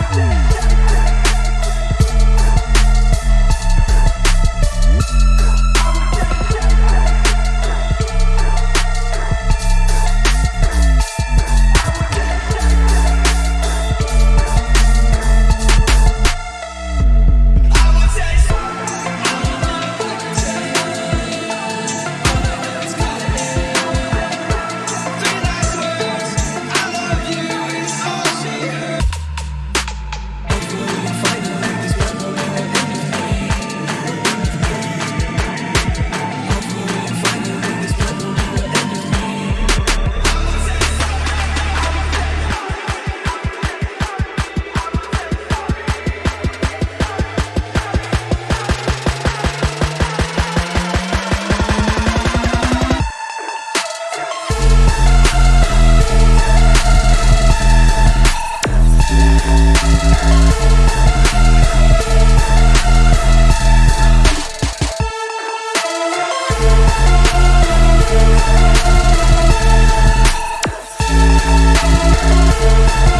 Yeah. We'll be right back.